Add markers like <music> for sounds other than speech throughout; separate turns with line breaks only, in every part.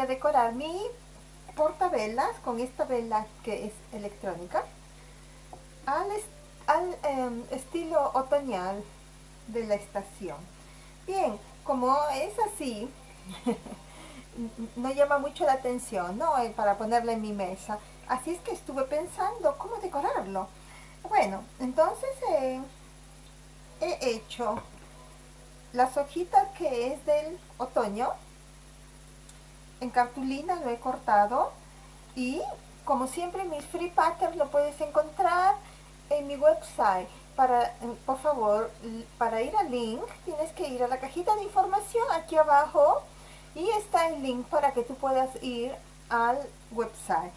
a decorar mi portavelas con esta vela que es electrónica al, em, estilo otoñal de la estación. Bien, como es así, <laughs> no llama mucho la atención, ¿no? Para ponerla en mi mesa. Así es que estuve pensando cómo decorarlo. Bueno, entonces eh, he hecho las hojitas que es del otoño. En cartulina lo he cortado y como siempre mis free patterns lo puedes encontrar en mi website. Para, por favor, para ir al link tienes que ir a la cajita de información aquí abajo y está el link para que tú puedas ir al website.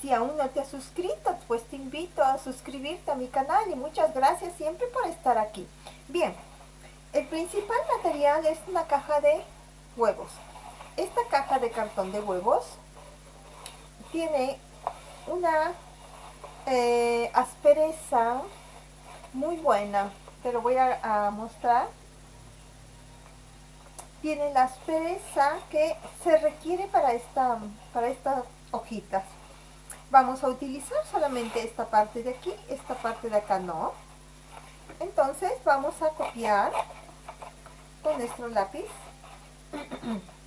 Si aún no te has suscrito, pues te invito a suscribirte a mi canal y muchas gracias siempre por estar aquí. Bien, el principal material es una caja de huevos. Esta caja de cartón de huevos tiene una eh, aspereza muy buena. Te lo voy a mostrar tiene la aspereza que se requiere para, esta, para estas hojitas. Vamos a utilizar solamente esta parte de aquí, esta parte de acá no. Entonces vamos a copiar con nuestro lápiz. <clears throat>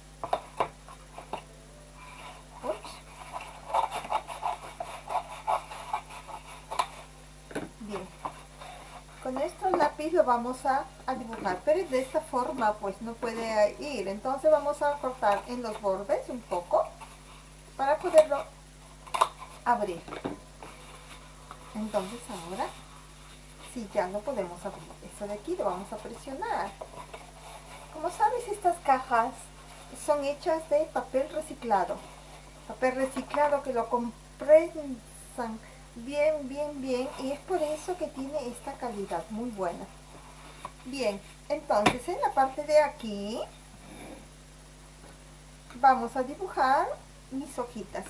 con nuestro lápiz lo vamos a, dibujar pero de esta forma pues no puede ir. Entonces vamos a cortar en los bordes un poco para poderlo abrir. Entonces ahora si ya no podemos abrir esto de aquí lo vamos a presionar. Como sabes estas cajas son hechas de papel reciclado. Papel reciclado que lo comprensan bien, bien, bien y es por eso que tiene esta calidad muy buena. Bien, entonces en la parte de aquí vamos a dibujar mis hojitas.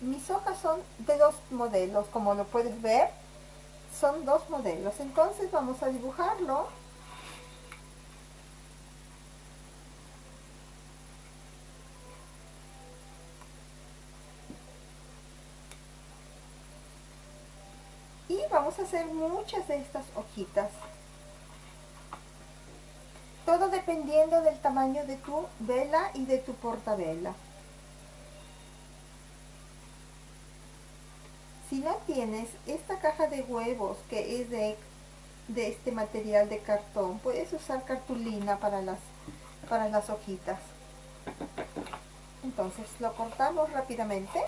Mis hojas son de dos modelos, como lo puedes ver, son dos modelos. Entonces vamos a dibujarlo vamos a hacer muchas de estas hojitas. Todo dependiendo del tamaño de tu vela y de tu portavela. Si no tienes esta caja de huevos que es de, de este material de cartón, puedes usar cartulina para las, para las hojitas. Entonces lo cortamos rápidamente.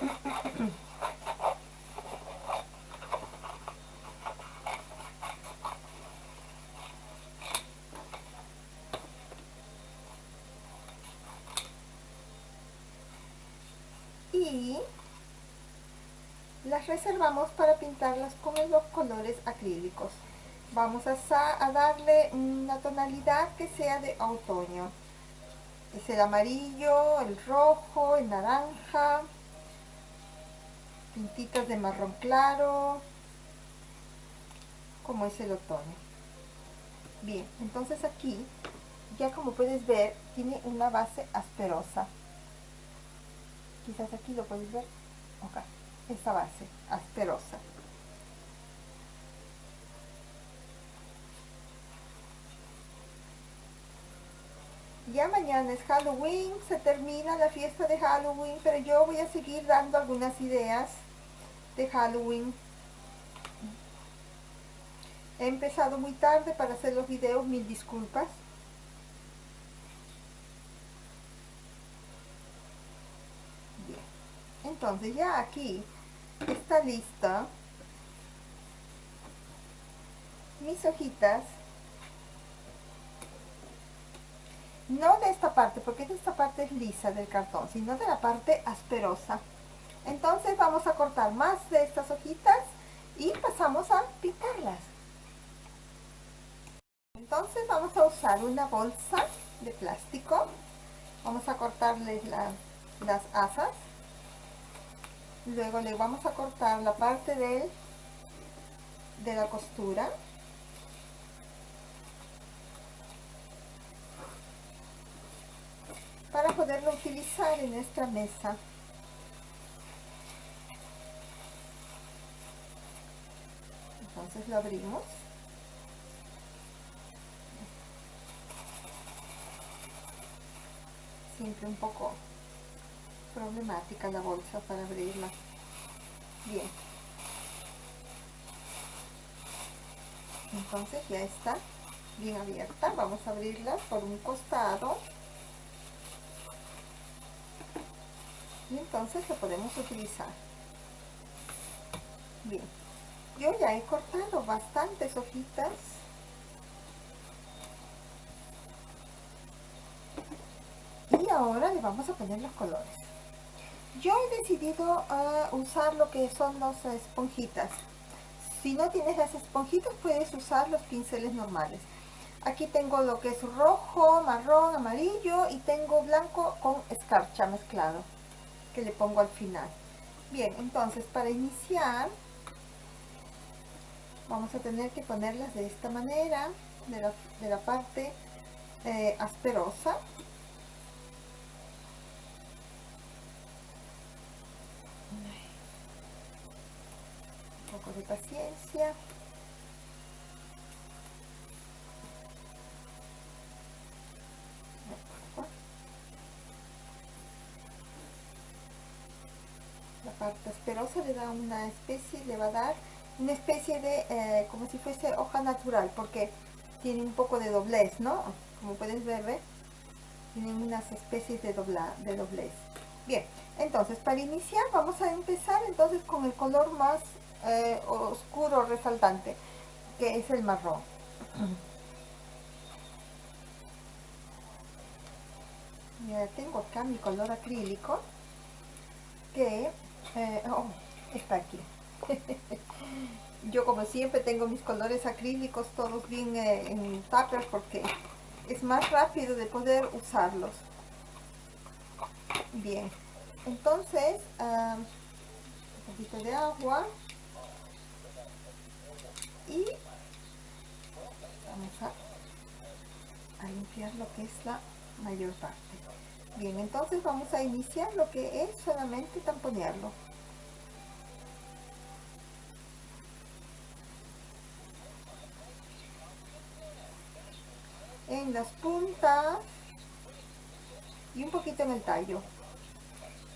<clears throat> las reservamos para pintarlas con los colores acrílicos. Vamos a, a darle una tonalidad que sea de otoño. Es el amarillo, el rojo, el naranja pintitas de marrón claro como es el otoño. Bien, entonces aquí ya como puedes ver tiene una base asperosa quizás aquí lo puedes ver esta base asperosa ya mañana es Halloween, se termina la fiesta de Halloween, pero yo voy a seguir dando algunas ideas de Halloween. He empezado muy tarde para hacer los videos, mil disculpas. Bien, entonces ya aquí está lista mis hojitas. No de esta parte porque esta parte es lisa del cartón sino de la parte asperosa. Entonces vamos a cortar más de estas hojitas y pasamos a picarlas entonces vamos a usar una bolsa de plástico. Vamos a cortarles las asas luego le vamos a cortar la parte del de la costura. Para poderlo utilizar en nuestra mesa. Entonces lo abrimos. Siempre un poco problemática la bolsa para abrirla. Bien. Entonces ya está bien abierta. Vamos a abrirla por un costado. Y entonces lo podemos utilizar. Bien. Yo ya he cortado bastantes hojitas. Y ahora le vamos a poner los colores yo he decidido uh, usar lo que son las esponjitas. Si no tienes las esponjitas puedes usar los pinceles normales. Aquí tengo lo que es rojo, marrón, amarillo y tengo blanco con escarcha mezclado que le pongo al final. Bien entonces para iniciar vamos a tener que ponerlas de esta manera de la, de la parte eh, asperosa de paciencia la parte asperosa le da una especie, le va a dar una especie de, eh, como si fuese hoja natural, porque tiene un poco de doblez, ¿no? Como puedes ver, ¿ve? tienen unas especies de, dobla, de doblez. Bien, entonces para iniciar vamos a empezar entonces con el color más eh, oscuro resaltante, que es el marrón. <clears throat> Tengo acá mi color acrílico, que eh, oh, está aquí. <laughs> Yo como siempre tengo mis colores acrílicos todos bien eh, en tupper porque es más rápido de poder usarlos. Bien, entonces un poquito de agua y vamos a, a limpiar lo que es la mayor parte. Bien, entonces vamos a iniciar lo que es solamente tamponearlo. en las puntas y un poquito en el tallo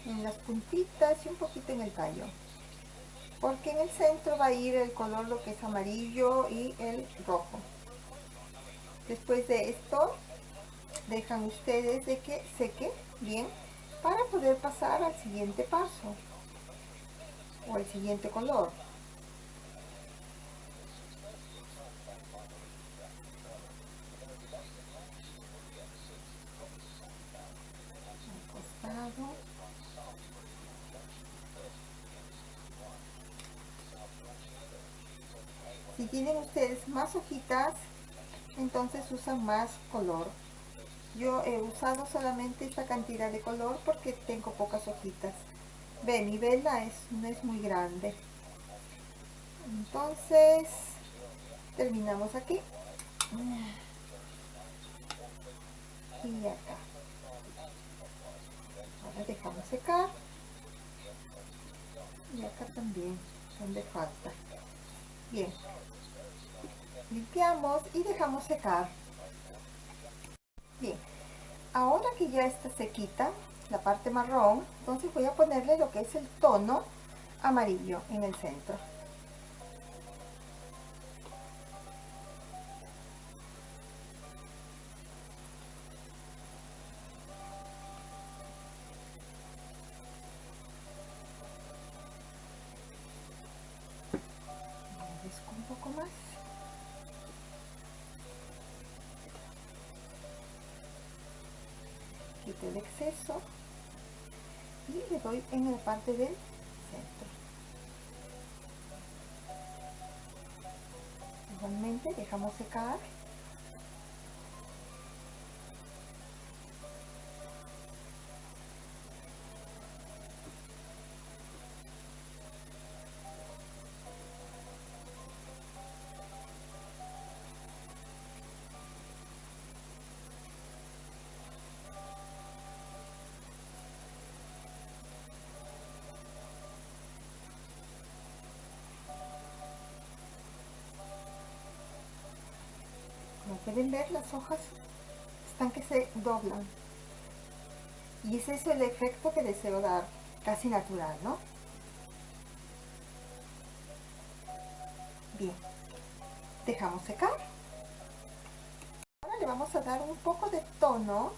en las puntitas y un poquito en el tallo porque en el centro va a ir el color lo que es amarillo y el rojo. Después de esto dejan ustedes de que seque bien para poder pasar al siguiente paso o al siguiente color Si tienen ustedes más hojitas, entonces usan más color. Yo he usado solamente esta cantidad de color porque tengo pocas hojitas. Ve, mi vela es, no es muy grande. Entonces, terminamos aquí. Y acá dejamos secar y acá también donde falta bien limpiamos y dejamos secar. Bien ahora que ya está sequita la parte marrón entonces voy a ponerle lo que es el tono amarillo en el centro el exceso. Y le doy en la parte del centro. Igualmente dejamos secar las hojas están que se doblan. Y ese es el efecto que deseo dar casi natural ¿no? bien dejamos secar. Ahora le vamos a dar un poco de tono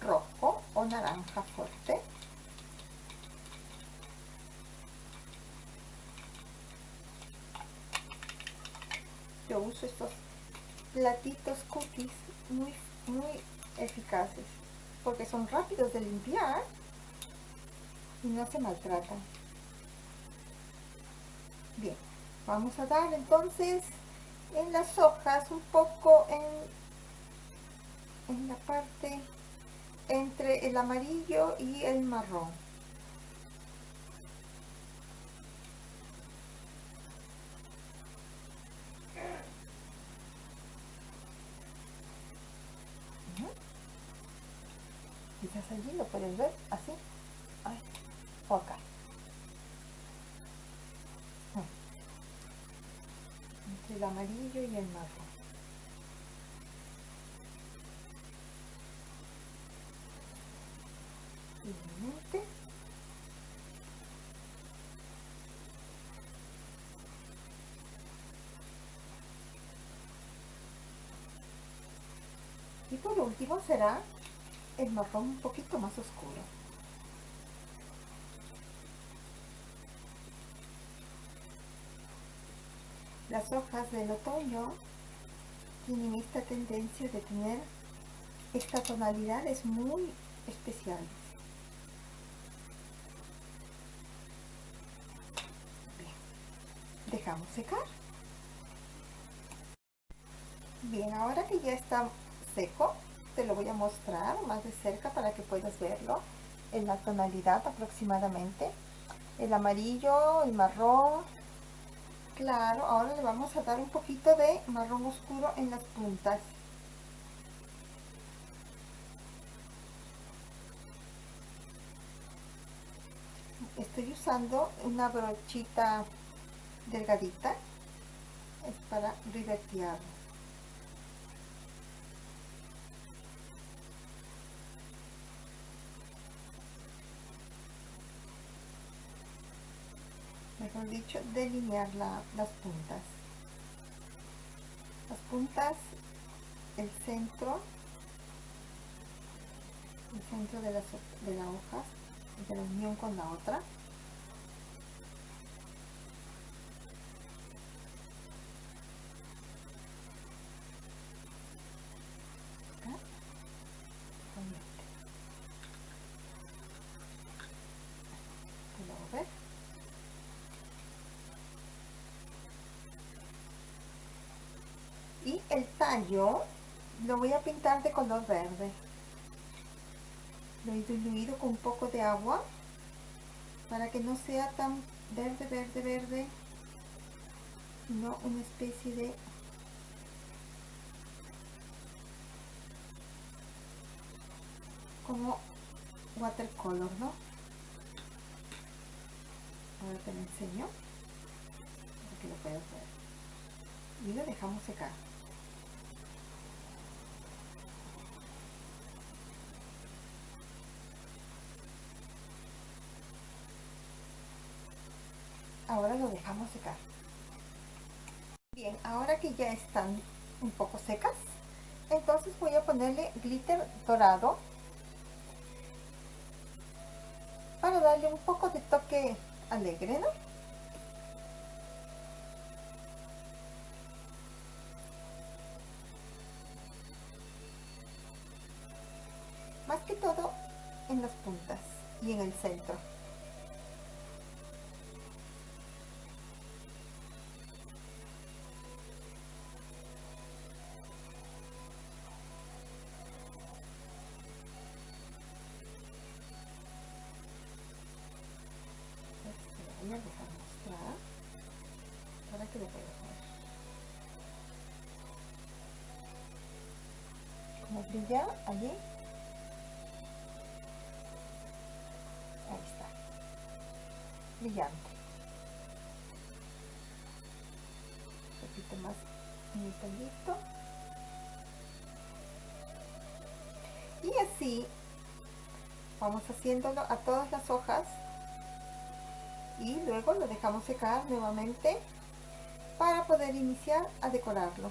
rojo o naranja fuerte. Yo uso estos platitos cookies muy, muy eficaces porque son rápidos de limpiar y no se maltratan. Bien vamos a dar entonces en las hojas un poco en, en la parte entre el amarillo y el marrón quizás allí lo así o acá. Entre el amarillo y el marrón. Y por último será el marrón un poquito más oscuro. Las hojas del otoño tienen esta tendencia de tener estas tonalidades muy especiales. Dejamos secar. Bien ahora que ya está seco te lo voy a mostrar más de cerca para que puedas verlo en la tonalidad aproximadamente. El amarillo el marrón. Claro ahora le vamos a dar un poquito de marrón oscuro en las puntas. Estoy usando una brochita delgadita es para ribetear mejor dicho delinear las puntas. Las puntas el centro el centro de la, de la hoja de la unión con la otra y el tallo lo voy a pintar de color verde. Lo he diluido con un poco de agua para que no sea tan verde, verde, verde. Sino una especie de como watercolor, ¿no? Ahora te lo enseño para que lo puedas ver y lo dejamos secar ahora lo dejamos secar bien ahora que ya están un poco secas entonces voy a ponerle glitter dorado para darle un poco de toque alegre ¿no? Más que todo en las puntas y en el centro vamos haciéndolo a todas las hojas y luego lo dejamos secar nuevamente para poder iniciar a decorarlo.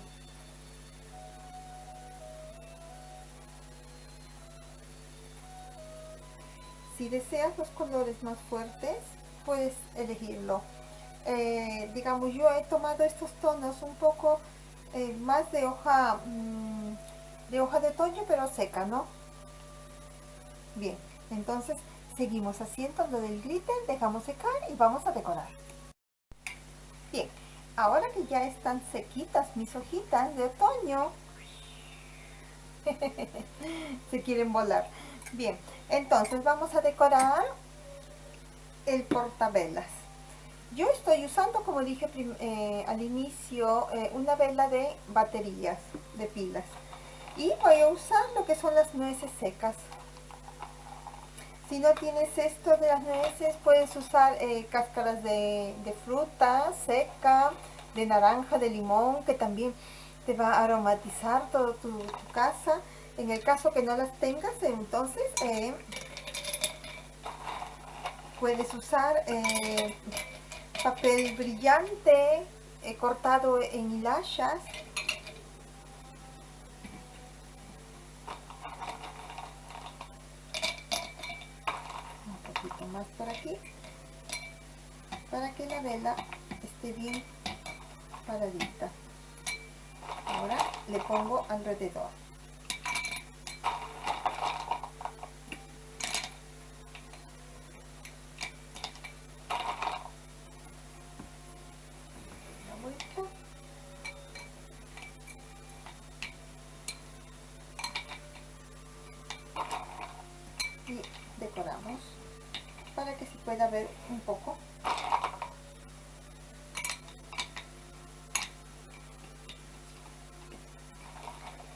Si deseas los colores más fuertes puedes elegirlo. Eh, digamos yo he tomado estos tonos un poco eh, más de hoja mm, de hoja de otoño pero seca no bien entonces seguimos haciendo lo del glitter dejamos secar y vamos a decorar. Bien ahora que ya están sequitas mis hojitas de otoño <laughs> se quieren volar. Bien entonces vamos a decorar el portavelas yo estoy usando como dije eh, al inicio eh, una vela de baterías de pilas. Y voy a usar lo que son las nueces secas si no tienes esto de las nueces puedes usar eh, cáscaras de, fruta seca de naranja de limón que también te va a aromatizar toda tu casa en el caso que no las tengas, entonces eh, puedes usar eh, papel brillante cortado en hilachas. Un poquito más por aquí para que la vela esté bien paradita. Ahora le pongo alrededor. un poco.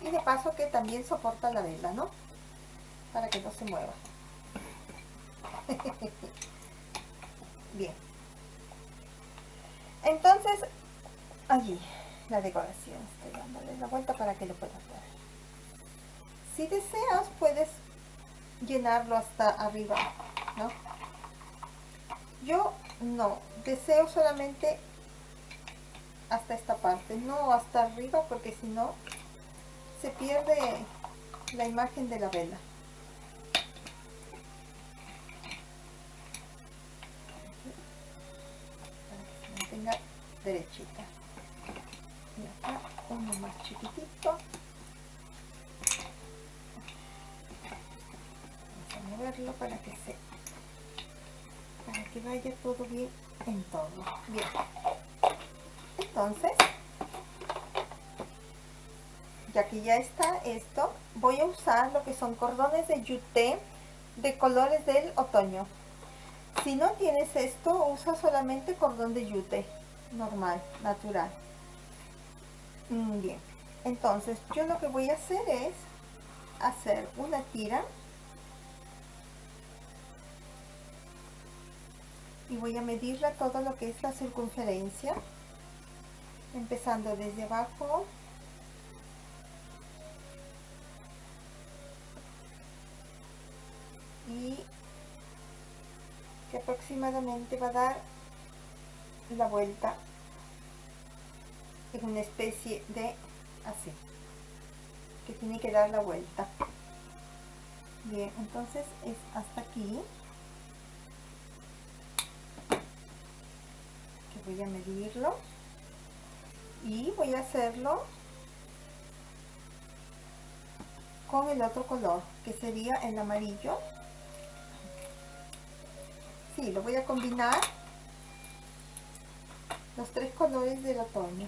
Y de paso que también soporta la vela, ¿no? Para que no se mueva. <laughs> Bien. Entonces, allí, la decoración. Estoy dándole la vuelta para que lo puedas ver. Si deseas, puedes llenarlo hasta arriba, ¿no? yo no deseo solamente hasta esta parte no hasta arriba porque si no se pierde la imagen de la vela. Para que se mantenga derechita. Y acá uno más chiquitito. Vamos a moverlo para que se para que vaya todo bien en todo. Bien. Entonces ya que ya está esto voy a usar lo que son cordones de yuté de colores del otoño. Si no tienes esto usa solamente cordón de yute normal natural. Mm, bien. Entonces yo lo que voy a hacer es hacer una tira. Y voy a medirla todo lo que es la circunferencia empezando desde abajo y que aproximadamente va a dar la vuelta en una especie de así que tiene que dar la vuelta. Bien entonces es hasta aquí. Voy a medirlo. Y voy a hacerlo con el otro color que sería el amarillo sí, lo voy a combinar. Los tres colores del otoño.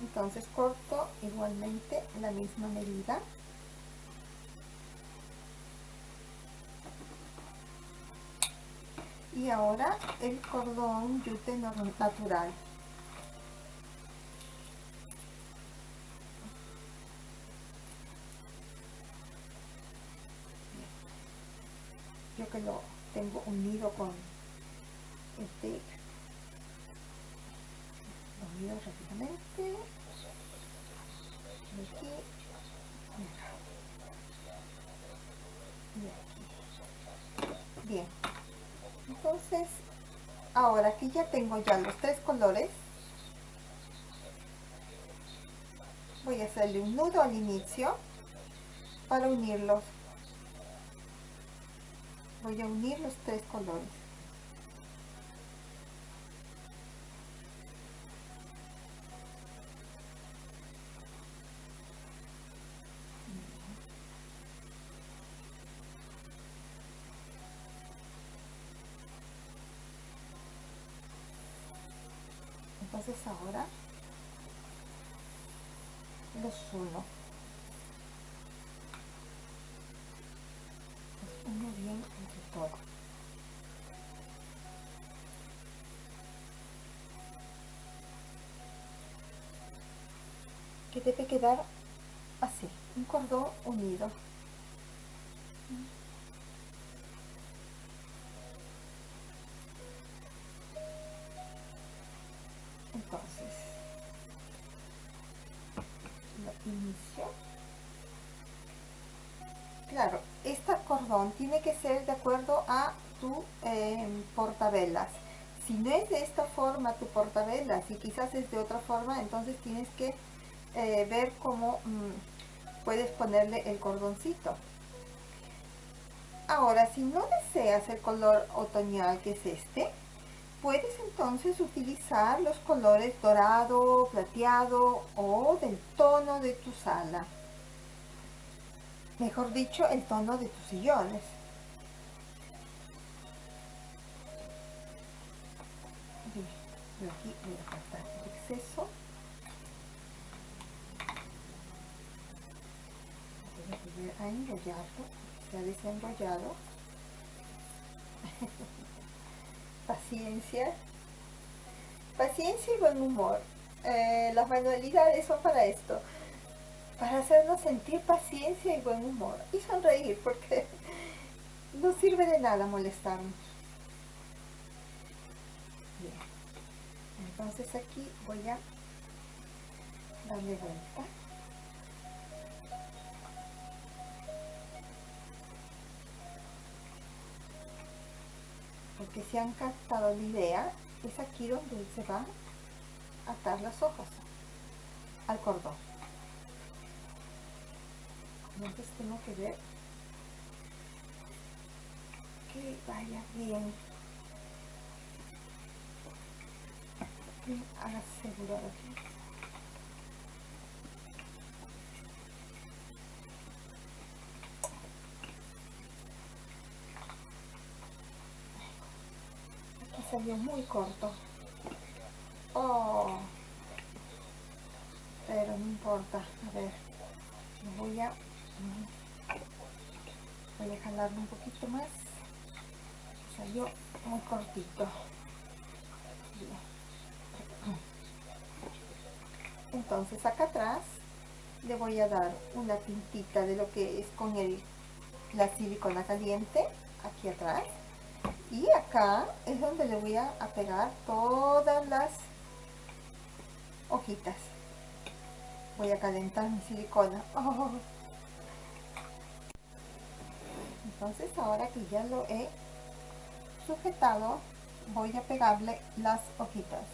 Entonces corto igualmente la misma medida. Y ahora el cordón yute natural yo que lo tengo unido con este unido rápidamente aquí y aquí. Bien. Entonces, ahora que ya tengo ya los tres colores, voy a hacerle un nudo al inicio para unirlos voy a unir los tres colores entonces ahora los uno los uno bien entre todo que debe quedar así un cordón unido. Entonces lo inicio. Claro este cordón tiene que ser de acuerdo a tu eh, portavelas. Si no es de esta forma tu portavelas y quizás es de otra forma entonces tienes que eh, ver cómo mm, puedes ponerle el cordoncito ahora si no deseas el color otoñal que es este Puedes entonces utilizar los colores dorado, plateado o del tono de tu sala. Mejor dicho, el tono de tus sillones a cortar el exceso. Voy a enrollarlo, se ha desenrollado. <laughs> paciencia, paciencia y buen humor. Eh, las manualidades son para esto, para hacernos sentir paciencia y buen humor y sonreír porque <laughs> no sirve de nada molestarnos. Bien. Entonces aquí voy a darle vuelta. Porque si han captado la idea, es aquí donde se va a atar las hojas al cordón. Entonces tengo que ver que vaya bien, bien asegurado aquí. Salió muy corto. Oh, pero no importa. A ver, voy a voy a jalarlo un poquito más. Salió muy cortito. Entonces acá atrás le voy a dar una tintita de lo que es con el la silicona caliente aquí atrás y acá es donde le voy a, pegar todas las hojitas. Voy a calentar mi silicona. <laughs> Entonces ahora que ya lo he sujetado voy a pegarle las hojitas.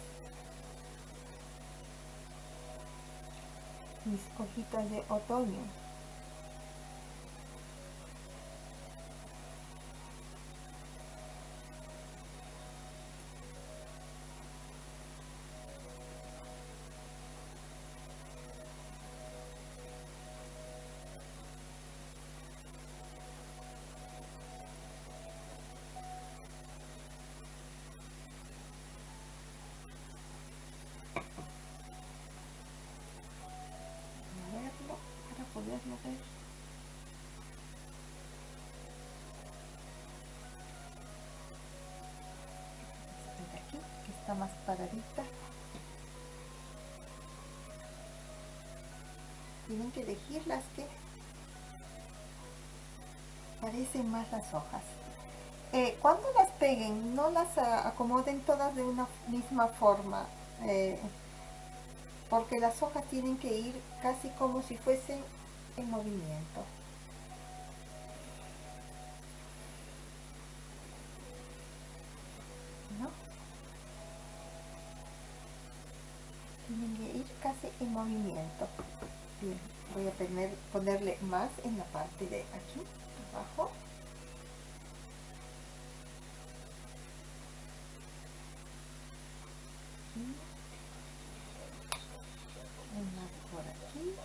Mis hojitas de otoño aquí que está más paradita tienen que elegir las que parecen más las hojas. Eh, cuando las peguen no las acomoden todas de una misma forma eh, porque las hojas tienen que ir casi como si fuesen en movimiento. ¿No? Tienen que ir casi en movimiento. Bien, voy a poner, ponerle más en la parte de aquí, abajo. una por aquí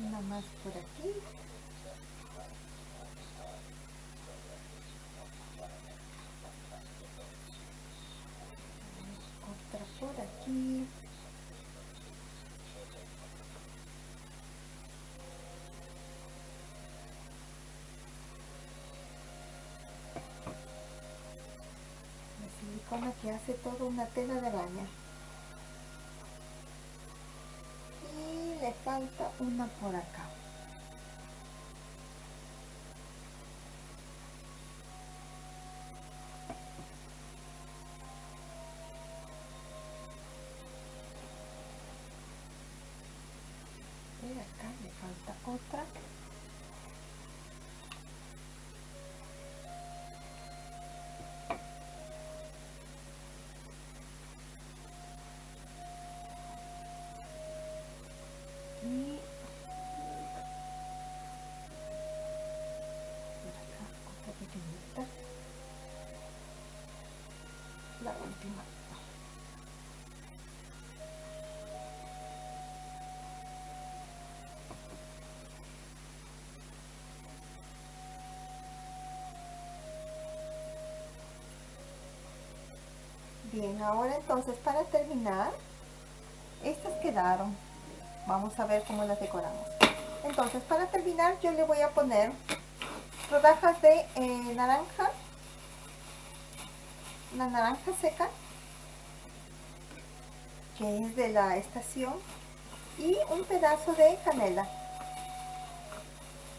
una más por aquí. Otra por aquí. Silicona que hace toda una tela de araña y le falta una por acá y acá le falta otra y por acá otra pequeñita la última bien ahora entonces para terminar estas quedaron. Vamos a ver cómo las decoramos. Entonces para terminar yo le voy a poner rodajas de eh, naranja. La naranja seca que es de la estación y un pedazo de canela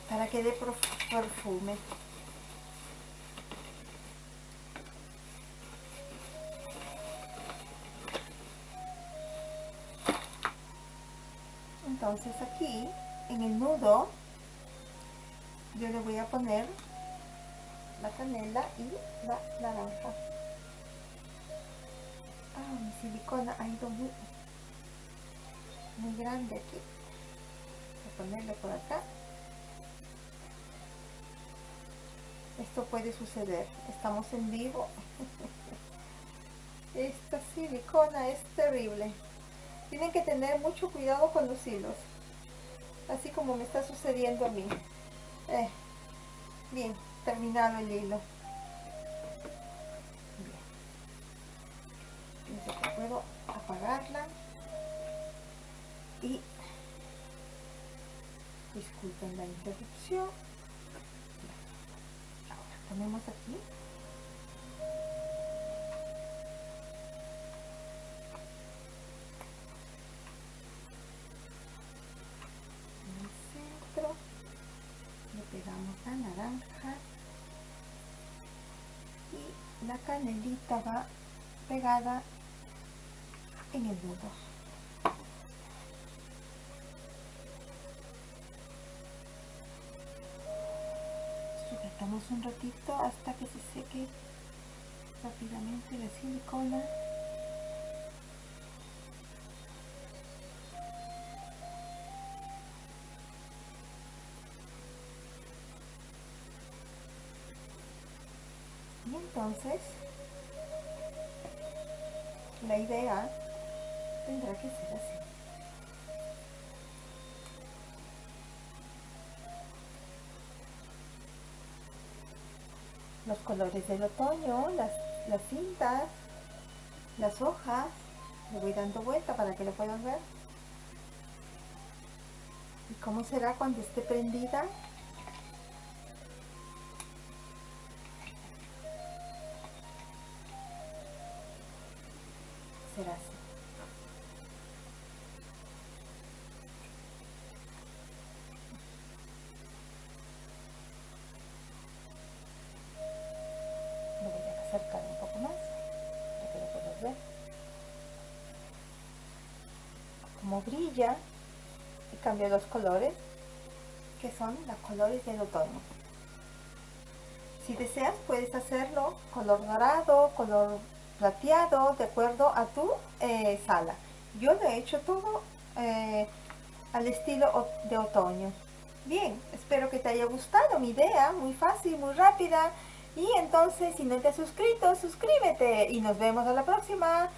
para que dé perfume entonces aquí en el nudo yo le voy a poner la canela y la naranja. Ah, mi silicona ha ido muy, muy grande aquí. Voy a ponerle por acá. Esto puede suceder. Estamos en vivo. <laughs> Esta silicona es terrible tienen que tener mucho cuidado con los hilos así como me está sucediendo a mí. Eh, bien terminado el hilo bien Fíjense que puedo apagarla y disculpen la interrupción ahora ponemos aquí pegamos la naranja. Y la canelita va pegada en el nudo. Sujetamos un ratito hasta que se seque rápidamente la silicona entonces la idea tendrá que ser así. Los colores del otoño las, las cintas las hojas le voy dando vuelta para que lo puedan ver. Y cómo será cuando esté prendida y cambio los colores que son los colores del otoño si deseas puedes hacerlo color dorado, color plateado, de acuerdo a tu eh, sala. Yo lo he hecho todo eh, al estilo de otoño. Bien, espero que te haya gustado mi idea, muy fácil, muy rápida. Y entonces, si no te has suscrito, suscríbete y nos vemos a la próxima.